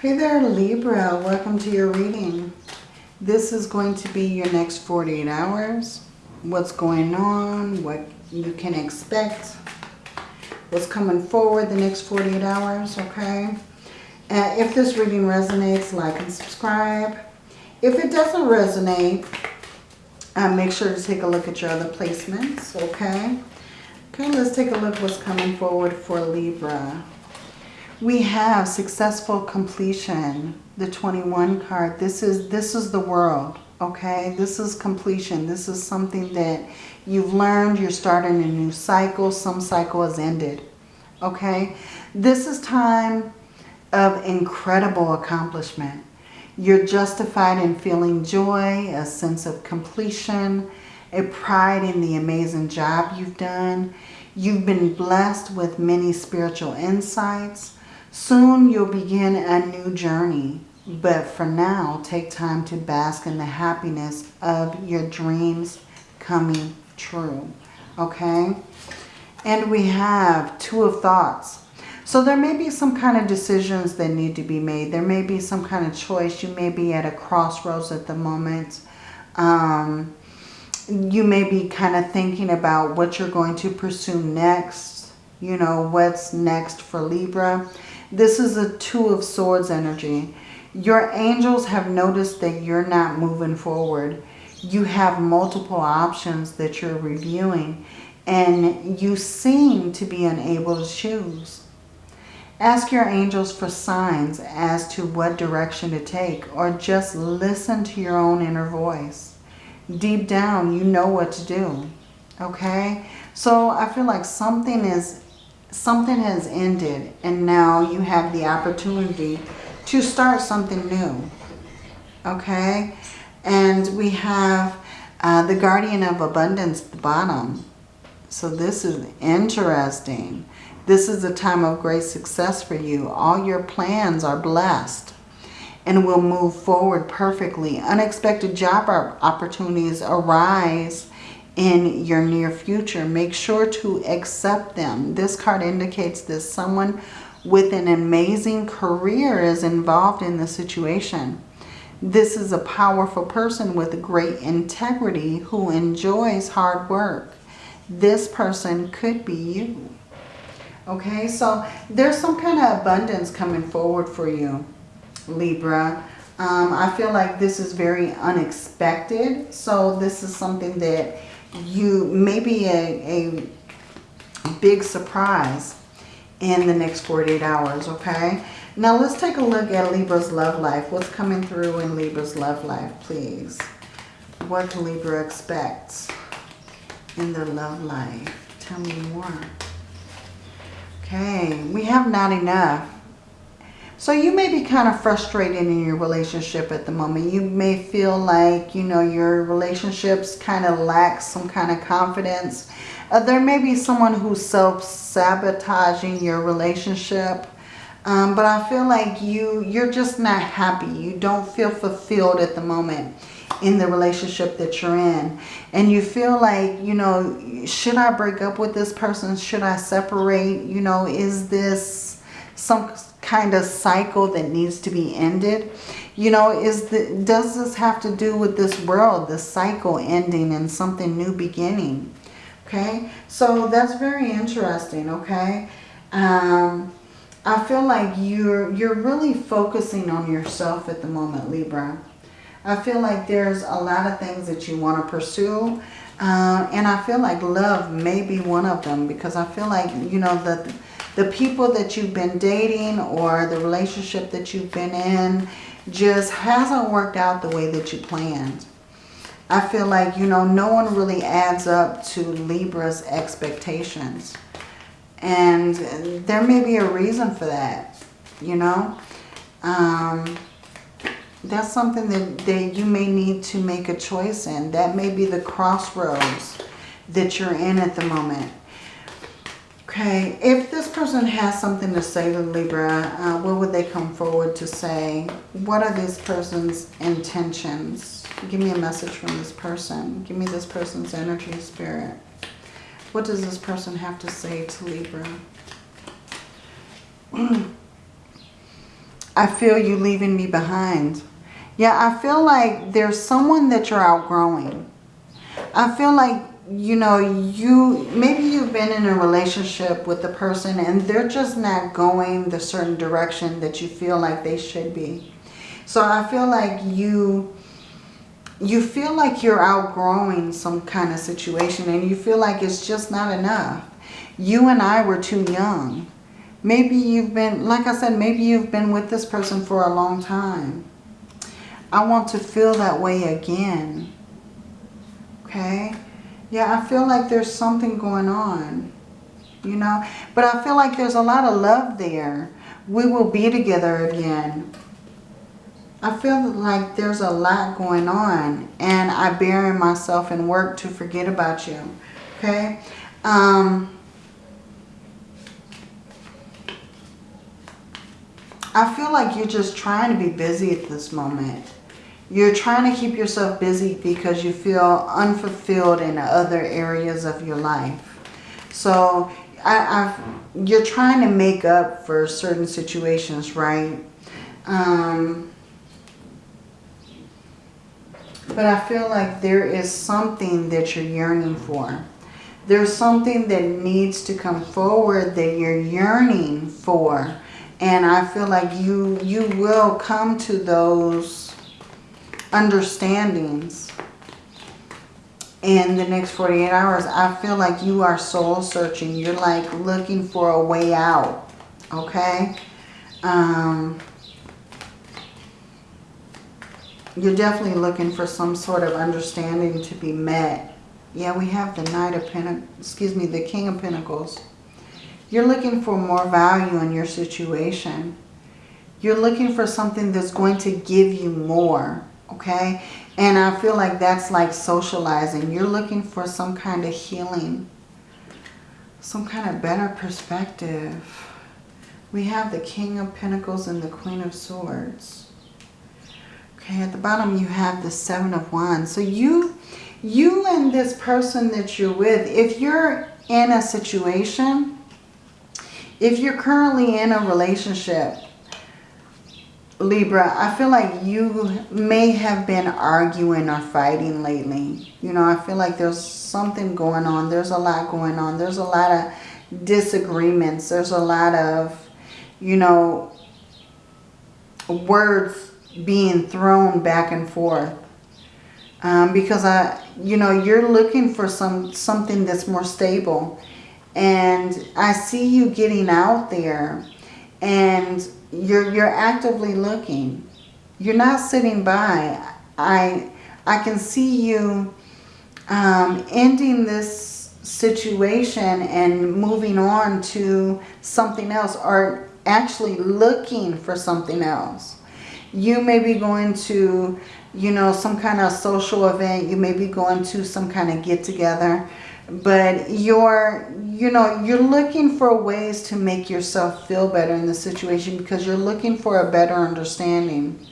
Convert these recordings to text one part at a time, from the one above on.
Hey there Libra, welcome to your reading. This is going to be your next 48 hours. What's going on, what you can expect, what's coming forward the next 48 hours, okay? Uh, if this reading resonates, like and subscribe. If it doesn't resonate, uh, make sure to take a look at your other placements, okay? Okay, let's take a look what's coming forward for Libra. We have successful completion, the 21 card. This is this is the world, okay? This is completion. This is something that you've learned. You're starting a new cycle. Some cycle has ended, okay? This is time of incredible accomplishment. You're justified in feeling joy, a sense of completion, a pride in the amazing job you've done. You've been blessed with many spiritual insights. Soon you'll begin a new journey, but for now, take time to bask in the happiness of your dreams coming true, okay? And we have Two of Thoughts. So there may be some kind of decisions that need to be made. There may be some kind of choice. You may be at a crossroads at the moment. Um, you may be kind of thinking about what you're going to pursue next. You know, what's next for Libra. This is a Two of Swords energy. Your angels have noticed that you're not moving forward. You have multiple options that you're reviewing and you seem to be unable to choose. Ask your angels for signs as to what direction to take or just listen to your own inner voice. Deep down, you know what to do. Okay? So I feel like something is something has ended and now you have the opportunity to start something new. Okay? And we have uh, the Guardian of Abundance at the bottom. So this is interesting. This is a time of great success for you. All your plans are blessed and will move forward perfectly. Unexpected job opportunities arise in your near future. Make sure to accept them. This card indicates that someone with an amazing career is involved in the situation. This is a powerful person with great integrity who enjoys hard work. This person could be you. Okay, so there's some kind of abundance coming forward for you, Libra. Um, I feel like this is very unexpected. So this is something that you maybe a, a big surprise in the next 48 hours, okay? Now let's take a look at Libra's love life. What's coming through in Libra's love life, please? What can Libra expect in their love life? Tell me more. Okay, we have not enough. So you may be kind of frustrated in your relationship at the moment. You may feel like, you know, your relationships kind of lack some kind of confidence. Uh, there may be someone who's self-sabotaging your relationship. Um, but I feel like you, you're just not happy. You don't feel fulfilled at the moment in the relationship that you're in. And you feel like, you know, should I break up with this person? Should I separate? You know, is this some kind of cycle that needs to be ended? You know, is the, does this have to do with this world, this cycle ending and something new beginning? Okay, so that's very interesting, okay? Um, I feel like you're, you're really focusing on yourself at the moment, Libra. I feel like there's a lot of things that you want to pursue. Uh, and I feel like love may be one of them because I feel like, you know, that the people that you've been dating or the relationship that you've been in just hasn't worked out the way that you planned. I feel like, you know, no one really adds up to Libra's expectations. And there may be a reason for that, you know. Um, that's something that, that you may need to make a choice in. That may be the crossroads that you're in at the moment. Okay, if this person has something to say to Libra, uh, what would they come forward to say? What are this person's intentions? Give me a message from this person. Give me this person's energy spirit. What does this person have to say to Libra? I feel you leaving me behind. Yeah, I feel like there's someone that you're outgrowing. I feel like, you know, you maybe you've been in a relationship with the person and they're just not going the certain direction that you feel like they should be. So I feel like you you feel like you're outgrowing some kind of situation and you feel like it's just not enough. You and I were too young. Maybe you've been, like I said, maybe you've been with this person for a long time. I want to feel that way again. Okay? Yeah, I feel like there's something going on. You know? But I feel like there's a lot of love there. We will be together again. I feel like there's a lot going on and I bury myself in work to forget about you. Okay? Um, I feel like you're just trying to be busy at this moment. You're trying to keep yourself busy because you feel unfulfilled in other areas of your life. So I, I've, you're trying to make up for certain situations, right? Um, but I feel like there is something that you're yearning for. There's something that needs to come forward that you're yearning for. And I feel like you, you will come to those understandings in the next 48 hours. I feel like you are soul searching. You're like looking for a way out. Okay? Um, you're definitely looking for some sort of understanding to be met. Yeah, we have the Knight of Pentacles, excuse me, the King of Pentacles. You're looking for more value in your situation. You're looking for something that's going to give you more, okay? And I feel like that's like socializing. You're looking for some kind of healing, some kind of better perspective. We have the King of Pentacles and the Queen of Swords. Okay, at the bottom you have the Seven of Wands. So you, you and this person that you're with, if you're in a situation, if you're currently in a relationship, Libra, I feel like you may have been arguing or fighting lately. You know, I feel like there's something going on. There's a lot going on. There's a lot of disagreements. There's a lot of, you know, words being thrown back and forth. Um, because I, you know, you're looking for some something that's more stable. And I see you getting out there and you're, you're actively looking. You're not sitting by. I, I can see you um, ending this situation and moving on to something else or actually looking for something else. You may be going to, you know, some kind of social event. You may be going to some kind of get together. But you're, you know, you're looking for ways to make yourself feel better in the situation because you're looking for a better understanding.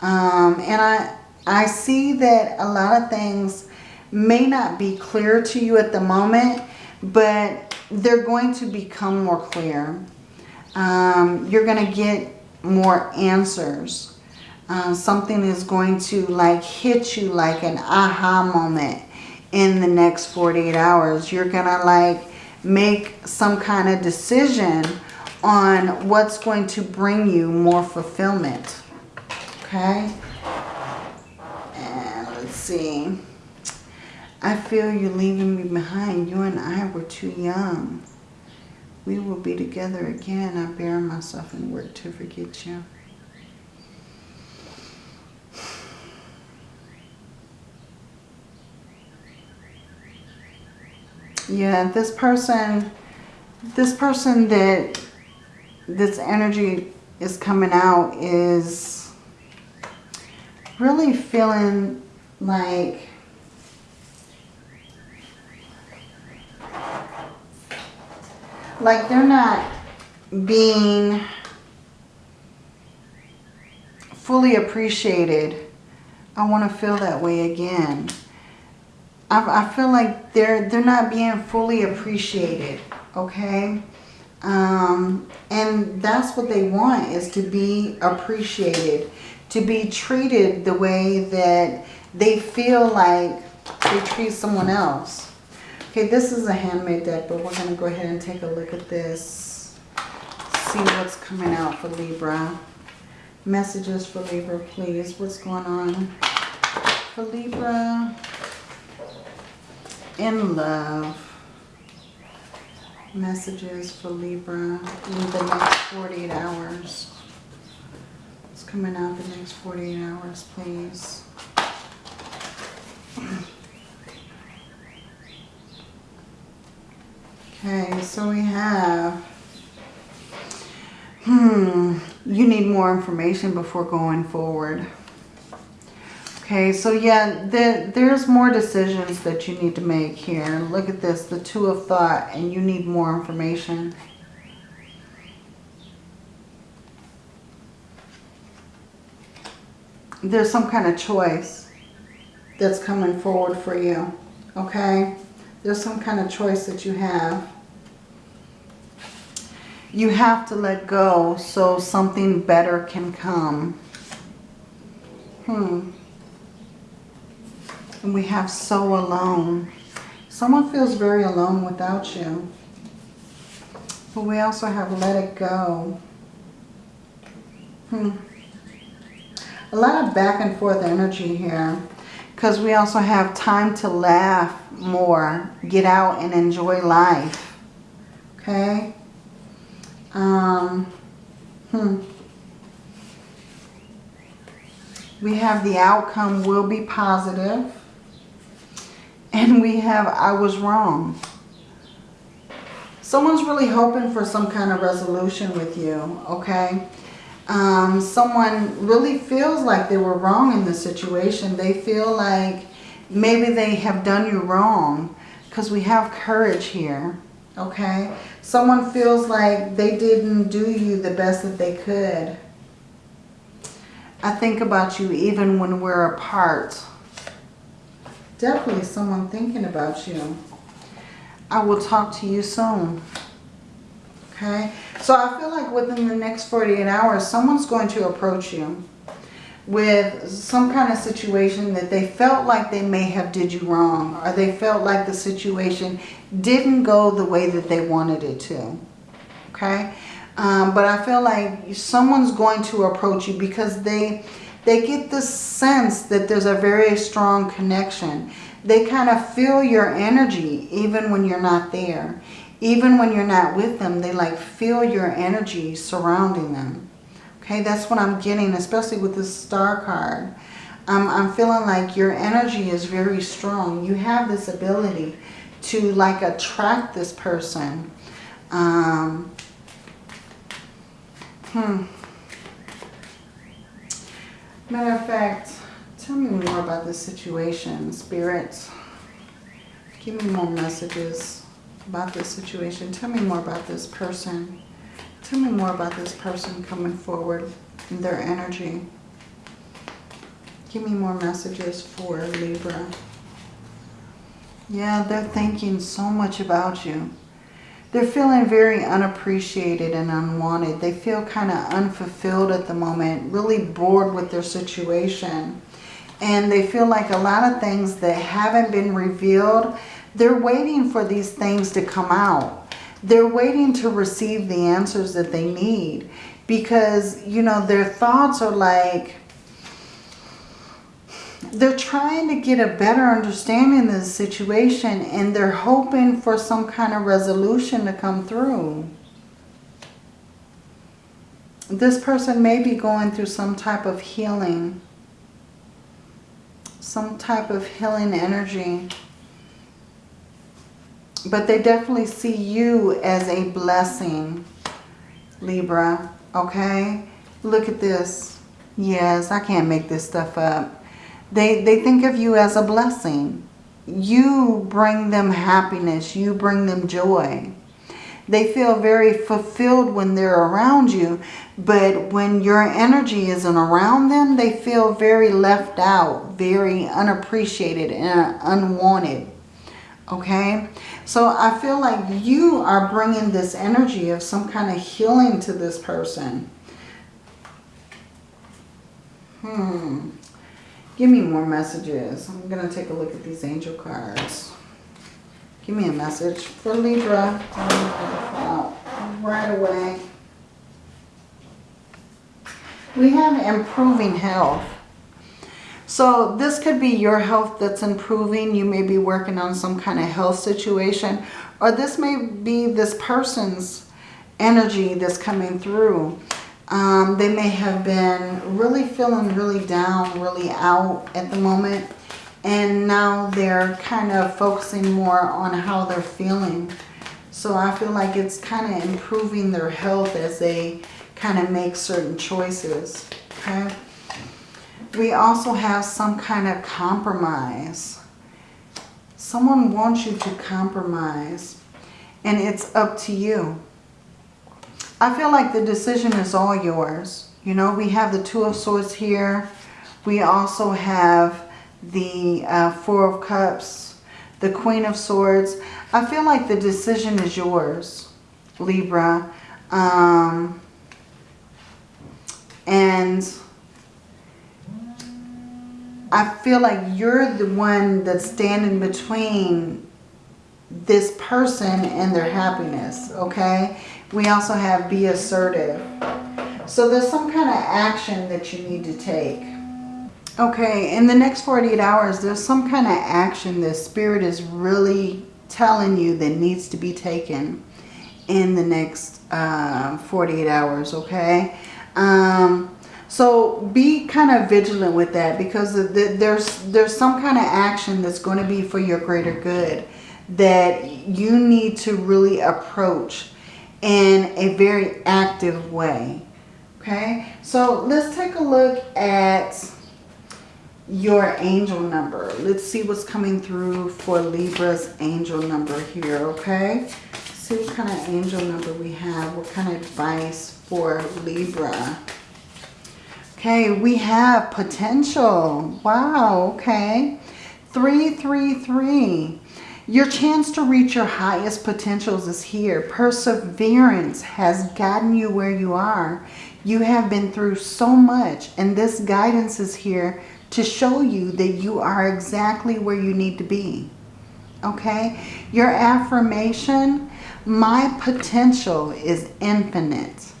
Um, and I, I see that a lot of things may not be clear to you at the moment, but they're going to become more clear. Um, you're going to get more answers. Uh, something is going to like hit you like an aha moment in the next 48 hours. You're going to like make some kind of decision on what's going to bring you more fulfillment. Okay? And let's see. I feel you leaving me behind. You and I were too young. We will be together again. I bear myself and work to forget you. Yeah, this person, this person that this energy is coming out is really feeling like like they're not being fully appreciated. I want to feel that way again. I, I feel like they're they're not being fully appreciated. Okay. Um, and that's what they want is to be appreciated, to be treated the way that they feel like they treat someone else. Okay, this is a handmade deck, but we're going to go ahead and take a look at this. See what's coming out for Libra. Messages for Libra, please. What's going on for Libra? In love messages for Libra in the next 48 hours. It's coming out the next 48 hours, please. Okay, so we have, hmm, you need more information before going forward. Okay, so yeah, the, there's more decisions that you need to make here. Look at this, the two of thought, and you need more information. There's some kind of choice that's coming forward for you, okay? There's some kind of choice that you have. You have to let go so something better can come. Hmm. And we have so alone. Someone feels very alone without you. But we also have let it go. Hmm. A lot of back and forth energy here. Because we also have time to laugh more. Get out and enjoy life. Okay? Um, hmm. We have the outcome will be positive. And we have I was wrong. Someone's really hoping for some kind of resolution with you, okay? Um, someone really feels like they were wrong in the situation. They feel like maybe they have done you wrong because we have courage here, okay? Someone feels like they didn't do you the best that they could. I think about you even when we're apart, definitely someone thinking about you. I will talk to you soon. Okay? So I feel like within the next 48 hours, someone's going to approach you with some kind of situation that they felt like they may have did you wrong or they felt like the situation didn't go the way that they wanted it to. Okay? Um, but I feel like someone's going to approach you because they they get the sense that there's a very strong connection. They kind of feel your energy even when you're not there. Even when you're not with them, they like feel your energy surrounding them. Okay, that's what I'm getting, especially with this star card. Um, I'm feeling like your energy is very strong. You have this ability to like attract this person. Um, hmm. Matter of fact, tell me more about this situation, spirits. Give me more messages about this situation. Tell me more about this person. Tell me more about this person coming forward and their energy. Give me more messages for Libra. Yeah, they're thinking so much about you. They're feeling very unappreciated and unwanted. They feel kind of unfulfilled at the moment, really bored with their situation. And they feel like a lot of things that haven't been revealed, they're waiting for these things to come out. They're waiting to receive the answers that they need. Because, you know, their thoughts are like, they're trying to get a better understanding of the situation and they're hoping for some kind of resolution to come through. This person may be going through some type of healing. Some type of healing energy. But they definitely see you as a blessing, Libra. Okay? Look at this. Yes, I can't make this stuff up. They, they think of you as a blessing. You bring them happiness. You bring them joy. They feel very fulfilled when they're around you. But when your energy isn't around them, they feel very left out, very unappreciated and unwanted. Okay? So I feel like you are bringing this energy of some kind of healing to this person. Hmm. Give me more messages. I'm going to take a look at these angel cards. Give me a message for Libra. Right away. We have improving health. So this could be your health that's improving. You may be working on some kind of health situation. Or this may be this person's energy that's coming through. Um, they may have been really feeling really down, really out at the moment. And now they're kind of focusing more on how they're feeling. So I feel like it's kind of improving their health as they kind of make certain choices. Okay. We also have some kind of compromise. Someone wants you to compromise. And it's up to you. I feel like the decision is all yours. You know, we have the Two of Swords here. We also have the uh, Four of Cups, the Queen of Swords. I feel like the decision is yours, Libra. Um, and I feel like you're the one that's standing between this person and their happiness, okay? We also have be assertive. So there's some kind of action that you need to take. Okay, in the next 48 hours, there's some kind of action that Spirit is really telling you that needs to be taken in the next uh, 48 hours, okay? Um, so be kind of vigilant with that because there's, there's some kind of action that's going to be for your greater good that you need to really approach in a very active way. Okay, so let's take a look at your angel number. Let's see what's coming through for Libra's angel number here, okay? See what kind of angel number we have, what kind of advice for Libra. Okay, we have potential. Wow, okay. 333. Your chance to reach your highest potentials is here. Perseverance has gotten you where you are. You have been through so much and this guidance is here to show you that you are exactly where you need to be. Okay? Your affirmation, my potential is infinite.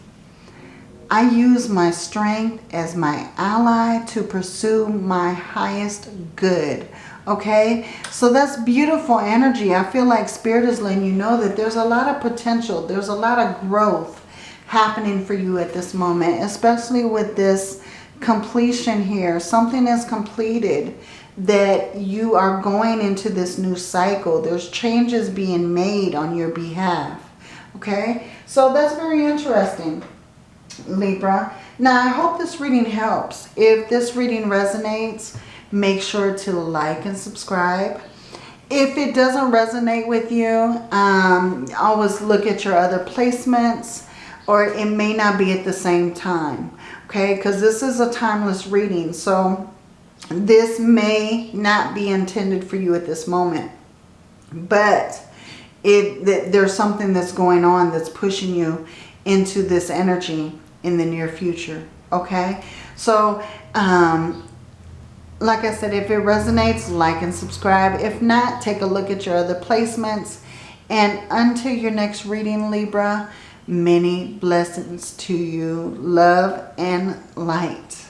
I use my strength as my ally to pursue my highest good. Okay, so that's beautiful energy. I feel like Spirit is letting you know that there's a lot of potential. There's a lot of growth happening for you at this moment, especially with this completion here. Something is completed that you are going into this new cycle. There's changes being made on your behalf. Okay, so that's very interesting, Libra. Now, I hope this reading helps. If this reading resonates, make sure to like and subscribe. If it doesn't resonate with you, um, always look at your other placements or it may not be at the same time. Okay, because this is a timeless reading. So this may not be intended for you at this moment. But it there's something that's going on that's pushing you into this energy in the near future. Okay, so um, like I said, if it resonates, like and subscribe. If not, take a look at your other placements. And until your next reading, Libra, many blessings to you. Love and light.